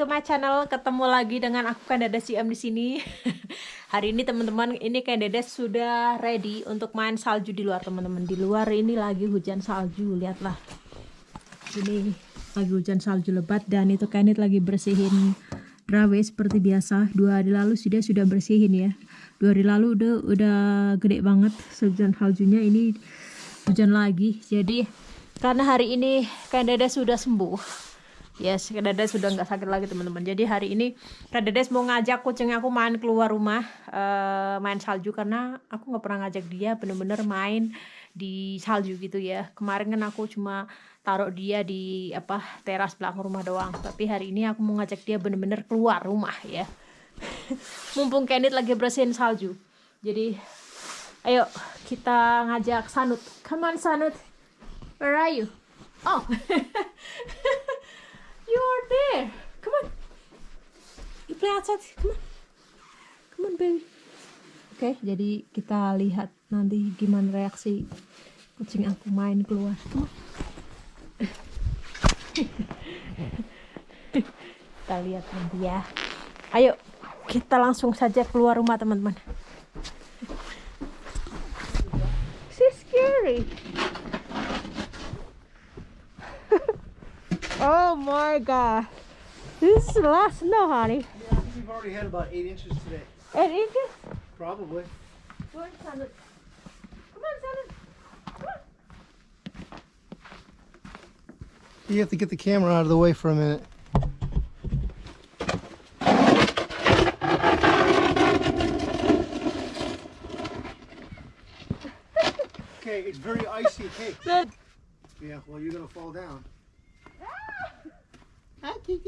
to my channel. Ketemu lagi dengan aku kan Dada Siam di sini. Hari ini teman-teman, ini kan Dada sudah ready untuk main salju di luar teman-teman. Di luar ini lagi hujan salju, lihatlah. Ini lagi hujan salju lebat dan itu Kenneth lagi bersihin driveway seperti biasa. Dua hari lalu sudah sudah bersihin ya. Dua hari lalu udah udah gede banget hujan saljunya ini hujan lagi. Jadi karena hari ini kan Dada sudah sembuh Yes, Kak sudah nggak sakit lagi teman-teman. Jadi hari ini Kak mau ngajak kucing aku main keluar rumah, uh, main salju karena aku nggak pernah ngajak dia bener-bener main di salju gitu ya. Kemarin kan aku cuma taruh dia di apa teras belakang rumah doang. Tapi hari ini aku mau ngajak dia bener-bener keluar rumah ya. Mumpung Kenneth lagi bersihin salju. Jadi ayo kita ngajak Sanut. Come on Sanut. Where are you? Oh. There. Come on. You play outside. Come on. Come on, baby. Oke, okay, jadi kita lihat nanti gimana reaksi kucing aku main keluar. Come on. kita lihat nanti ya. Ayo, kita langsung saja keluar rumah, teman-teman. She's scary. Oh my god. This is the last snow, honey. Yeah, I think we've already had about eight inches today. Eight inches? Probably. Come on, Sandra. Come on, Sandra. Come on. You have to get the camera out of the way for a minute. okay, it's very icy. Hey. Yeah, well, you're going to fall down.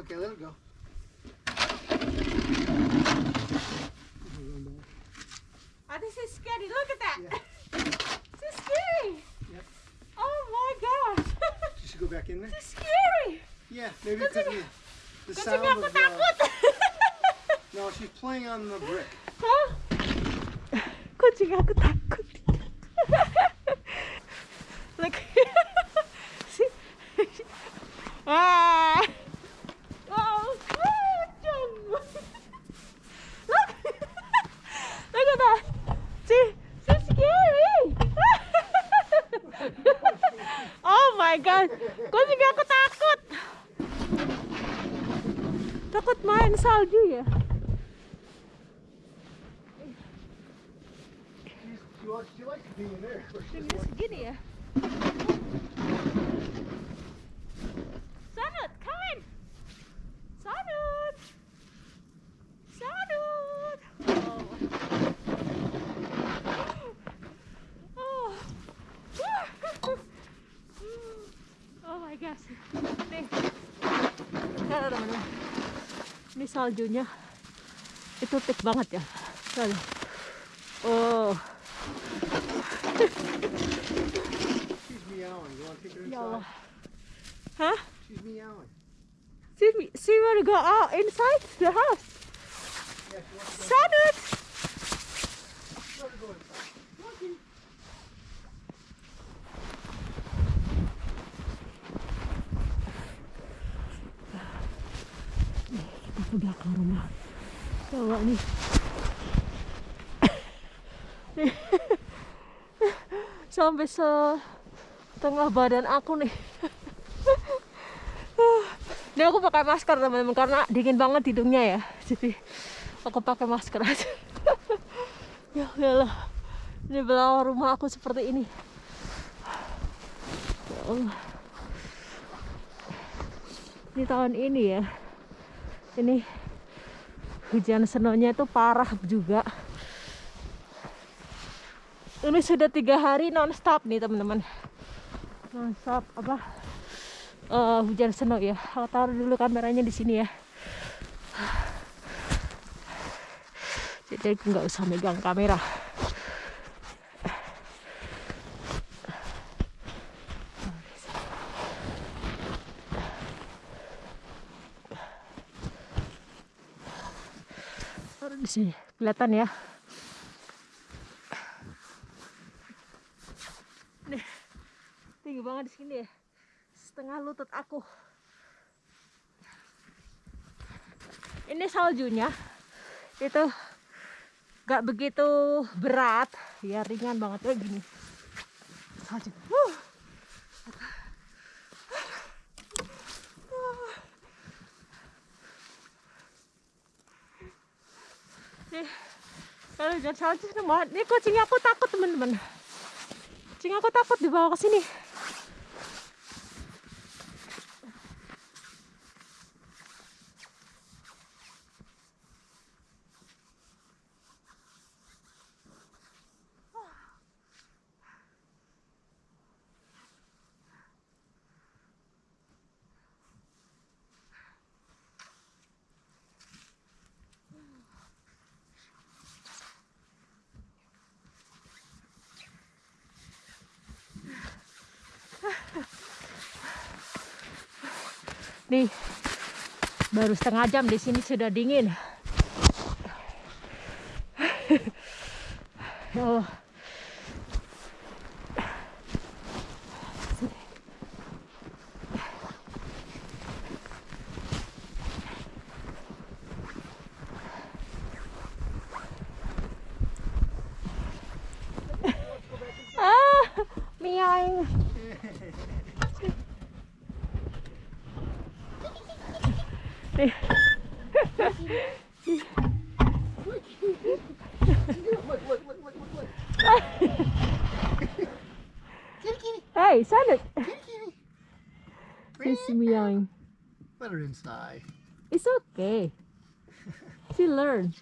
Okay, let it go. Oh, this is scary. Look at that. Yeah. this is scary. Yep. Oh my gosh. She should go back in there. this is scary. Yeah, maybe because of the, the sound of. takut. Uh, no, she's playing on the brick. Hah? Kucing aku takut. Look. Saljunya. Itu thick banget ya. Lihat. Oh. Ya? Allah. Hah? She's meowing. She, she want to go out inside the house. Yeah, she wants to go, Sanut! she wants to go inside. Kita ke rumah. Coba nih. Nih. Sampai setengah badan aku nih. Ini aku pakai masker teman-teman karena dingin banget hidungnya ya. Jadi aku pakai masker aja. ya Allah. Ini belakang rumah aku seperti ini. Ya Allah. Ini tahun ini ya. Ini hujan senonya itu parah juga. Ini sudah tiga hari non-stop nih teman-teman. Non-stop apa? eh, hujan seno ya. Aku taruh dulu kameranya di sini ya. Jadi aku nggak usah megang kamera. Taruh di sini. Kelihatan ya. Nih. Tinggi banget di sini ya. setengah lutut aku. Ini saljunya itu gak begitu berat, ya ringan banget kayak gini. Salju. Huh. Kalau hujan salju semua, ini kucingnya aku takut teman-teman. Kucing aku takut dibawa ke sini. Nih, baru setengah jam di sini sudah dingin. Allah. Hey, Sonic. kitty, kitty. She's meowing. Let her inside. It's okay. She learn.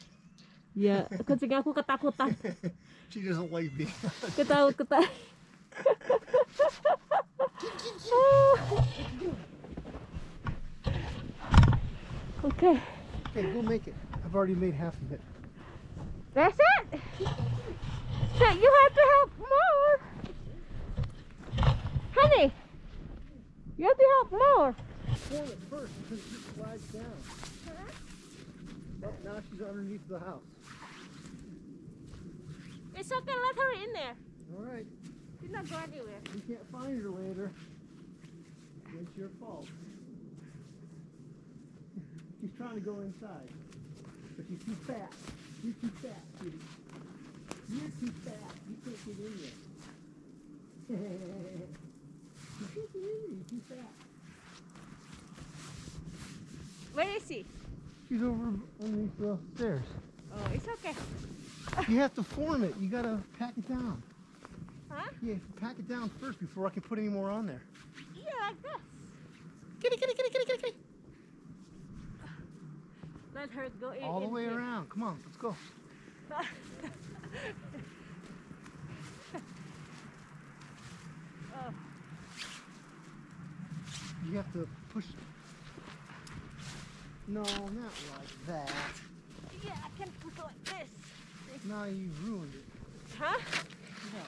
Ya, kucing aku ketakutan. She doesn't like being. Ketawa ketawa. Okay, okay, go make it. I've already made half of it. that's it. So you have to help more. Honey, you have to help more. Form it first because it just slides down. Oh, now she's underneath the house. It's okay, let her in there. All right. She's not going anywhere. You can't find her later. It's your fault. She's trying to go inside. But she's too fat. You're too fat, kitty. You're too fat. You can't get in there. you can't get in there. You're too fat. Where is she? She's over underneath the stairs. Oh, it's okay. You have to form it. You gotta pack it down. Huh? Yeah, pack it down first before I can put any more on there. Yeah, like this. Kitty, kitty, kitty, kitty, kitty, kitty. Let her go in. All the way around. Come on, let's go. Oh. You have to push. No, not like that. Yeah, I can put like this. Now you ruined it. Huh? Yeah.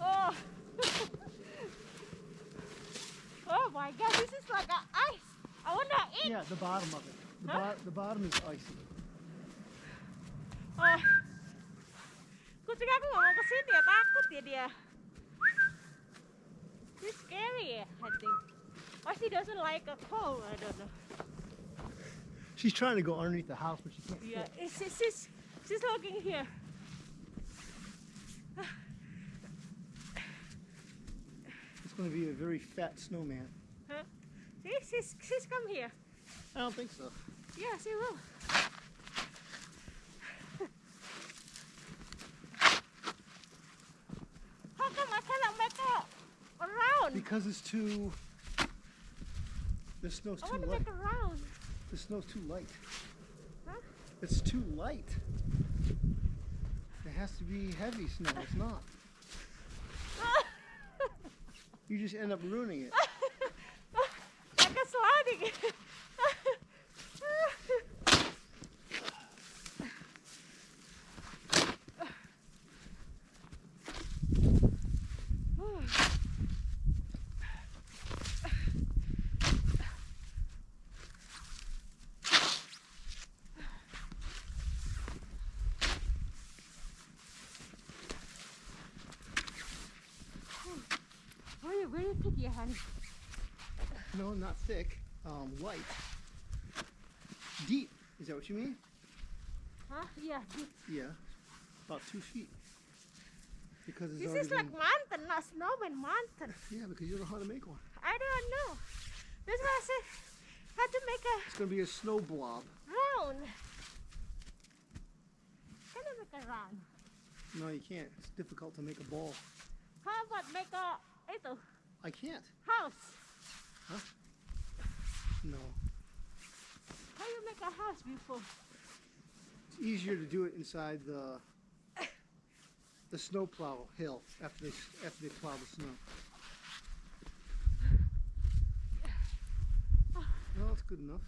Oh. oh my god, this is like a ice. I wanna eat. Yeah, the bottom of it. The, Huh? bo- the bottom is icy. Ah. Oh. Kucing aku nggak mau ya, takut ya dia. She's scary, I think. Or she doesn't like a cold, I don't know. She's trying to go underneath the house, but she can't. Yeah, it's, it's, she's, she's looking here. It's going to be a very fat snowman. Huh? See, she's, she's come here. I don't think so. Yeah, she will. How come I cannot make a, a round? Because it's too. The snow's I too want to light. make a round. The snow's too light. Huh? It's too light. It has to be heavy snow. It's not. You just end up ruining it. like a sliding. thick ya, honey. No, not thick. Um, light. Deep. Is that what you mean? Huh? Yeah, deep. Yeah. About two feet. Because it's This is like been- mountain, not snowman mountain. Yeah, because you don't know how to make one. I don't know. That's why I said how to make a It's gonna be a snow blob. round. Can I make a round? No, you can't. It's difficult to make a ball. How about make a itu I can't. house? Huh? No. How do you make a house before? It's easier to do it inside the the snow plow hill after they after they plow the snow. No, that's good enough.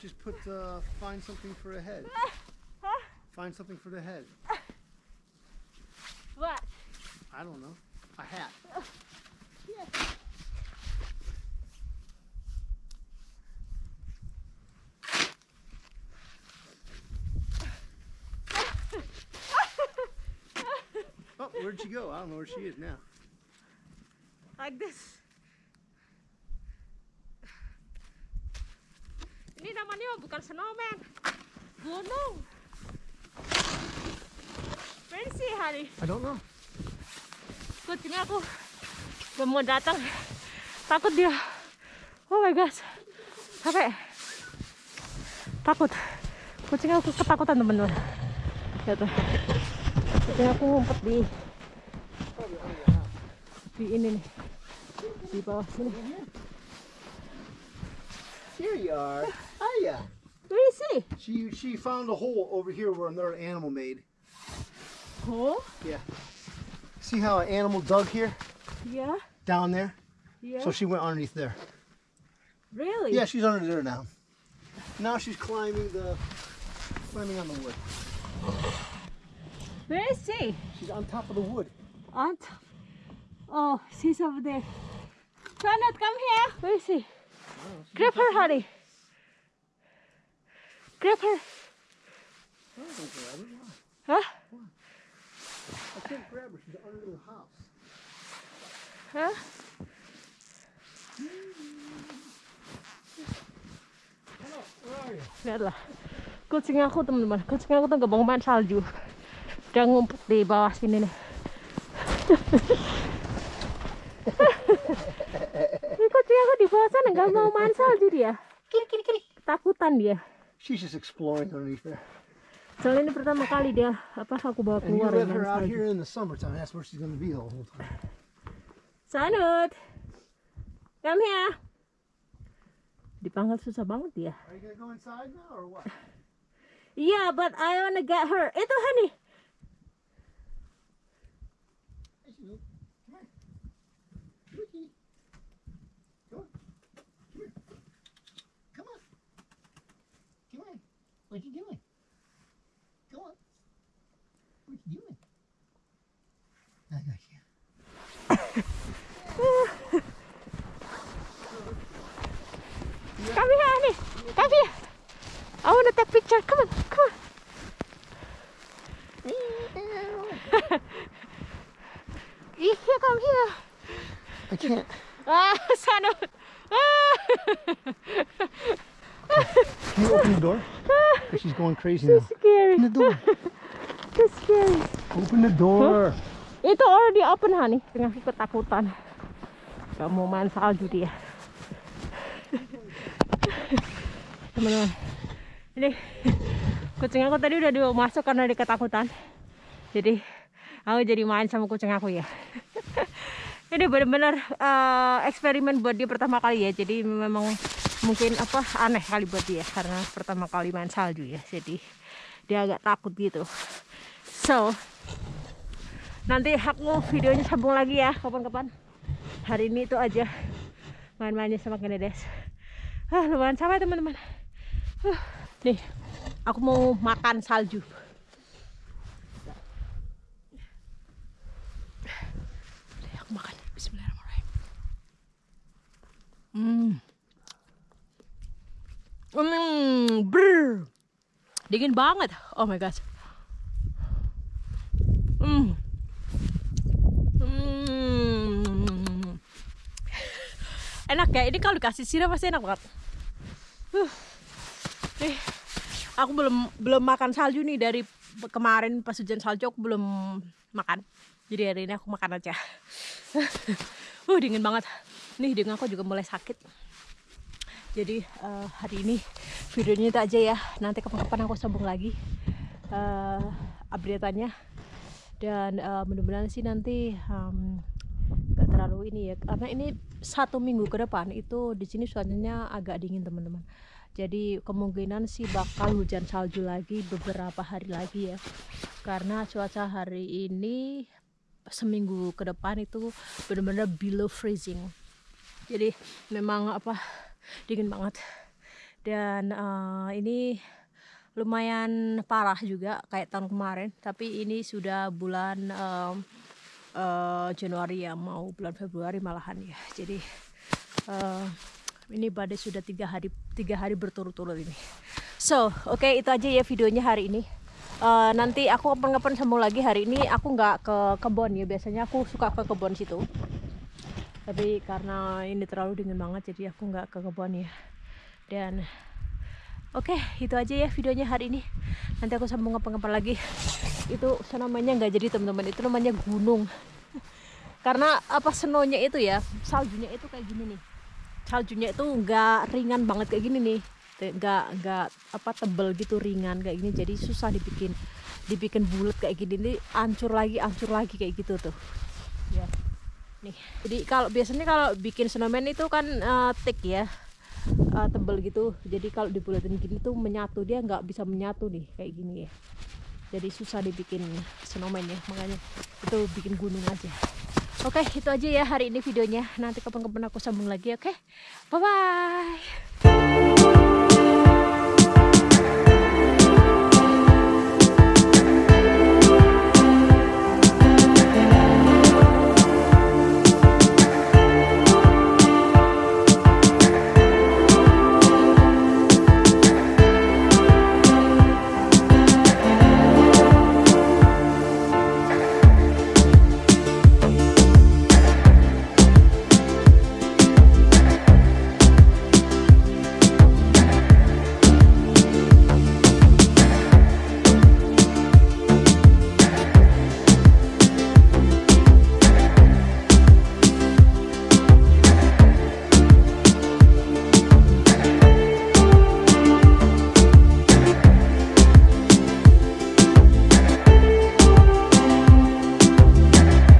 Just put uh, find something for a head. Huh? Find something for the head. What? I don't know. A hat. Yes. Oh, where'd she go? I don't know where she is now. Like this. Ini namanya bukan snowman. Gunung. Where is he, honey? I don't know. Kucing aku gak mau datang. Takut dia. Oh my gosh. Capek. Takut. Kucing aku ketakutan teman-teman. Lihat tuh. Kucing aku ngumpet di di ini nih. Di bawah sini. Here you are. Hiya. Where is he? She she found a hole over here where another animal made. Oh, Yeah. See how an animal dug here yeah, down there? yeah. So she went underneath there. really? Yeah, she's under there now. Now she's climbing the climbing on the wood. Where is she? She's on top of the wood. Aunt. Oh, she's over there. Janet, come here. Where is he? Grab her, honey. Grab her. Oh, don't grab her. Why? Huh? I can't grab her. She's under the house. Huh? Hello, where are you? Lihatlah. Kucing aku teman-teman. Kucing aku tuh gak mau main salju. Dia ngumpet di bawah sini nih. Ini kucing aku di bawah sana gak mau main salju dia. Kitty, kitty, kitty. Ketakutan dia. She's just exploring underneath there. Soalnya ini pertama kali dia apa aku bawa And you keluar let main her out here in the summertime. That's where she's going to be the whole time. Sanud. Come here. Dipanggil susah banget dia. Are you going to go inside now or what? Yeah, but I wanna get her. Itu honey. Hey, Snoop. Come here. Snooky. Come on. Come here. Come on. Come on. What you doing? Go on. What you doing? I got you. Come here, honey. Come here. I picture. Come on, come on. Here, come here. I can't. Ah, Sanud. Ah. Can you open the door? Because she's going crazy so now. scary. Open the door. So scary. Open the door. Itu already open, honey. Dengan ketakutan. Gak mau main salju dia. Teman-teman. Kucing aku tadi udah masuk karena dia ketakutan. Jadi aku jadi main sama kucing aku ya. Ini benar-benar eh, eksperimen buat dia pertama kali ya. Jadi memang mungkin apa aneh kali buat dia karena pertama kali main salju ya. Jadi dia agak takut gitu. So, nanti aku videonya sambung lagi ya kapan-kapan hari ini itu aja main-mainnya sama Kenedes ah lumayan sampai teman-teman Huh, Nih, aku mau makan salju. Nih, aku makan. Bismillahirrahmanirrahim. Hmm. Hmm, brr. Dingin banget. Oh my god Hmm. Hmm. Enak ya, ini kalau dikasih sirap pasti enak banget. Uh nih aku belum belum makan salju nih dari kemarin pas hujan salju aku belum makan. Jadi hari ini aku makan aja. Uh dingin banget. Nih dengan aku juga mulai sakit. Jadi uh, hari ini videonya itu aja ya. Nanti kapan-kapan aku sambung lagi uh, update-annya. Dan uh, mudah-mudahan sih nanti um, gak terlalu ini ya. Karena ini satu minggu ke depan itu di sini suasananya agak dingin teman-teman jadi kemungkinan sih bakal hujan salju lagi beberapa hari lagi ya. Karena cuaca hari ini seminggu ke depan itu benar-benar below freezing. Jadi memang apa dingin banget. Dan uh, ini lumayan parah juga kayak tahun kemarin. Tapi ini sudah bulan um, uh, Januari ya mau bulan Februari malahan ya. Jadi uh, ini badai sudah tiga hari tiga hari berturut-turut ini. So oke okay, itu aja ya videonya hari ini. Uh, nanti aku kapan-kapan sambung lagi hari ini. Aku nggak ke kebun ya. Biasanya aku suka ke kebun situ. Tapi karena ini terlalu dingin banget jadi aku nggak ke kebun ya. Dan oke okay, itu aja ya videonya hari ini. Nanti aku sambung apa-apa lagi. Itu namanya nggak jadi teman-teman. Itu namanya gunung. Karena apa senonya itu ya saljunya itu kayak gini nih saljunya itu nggak ringan banget kayak gini nih. Nggak nggak apa tebel gitu ringan kayak gini. Jadi susah dibikin dibikin bulat kayak gini. Nih ancur lagi ancur lagi kayak gitu tuh. Ya nih jadi kalau biasanya kalau bikin snowman itu kan uh, thick ya uh, tebel gitu. Jadi kalau dibulatin gini tuh menyatu dia nggak bisa menyatu nih kayak gini ya. Jadi susah dibikin snowman ya makanya itu bikin gunung aja oke itu aja ya hari ini videonya. Nanti kapan-kapan aku sambung lagi oke? Bye bye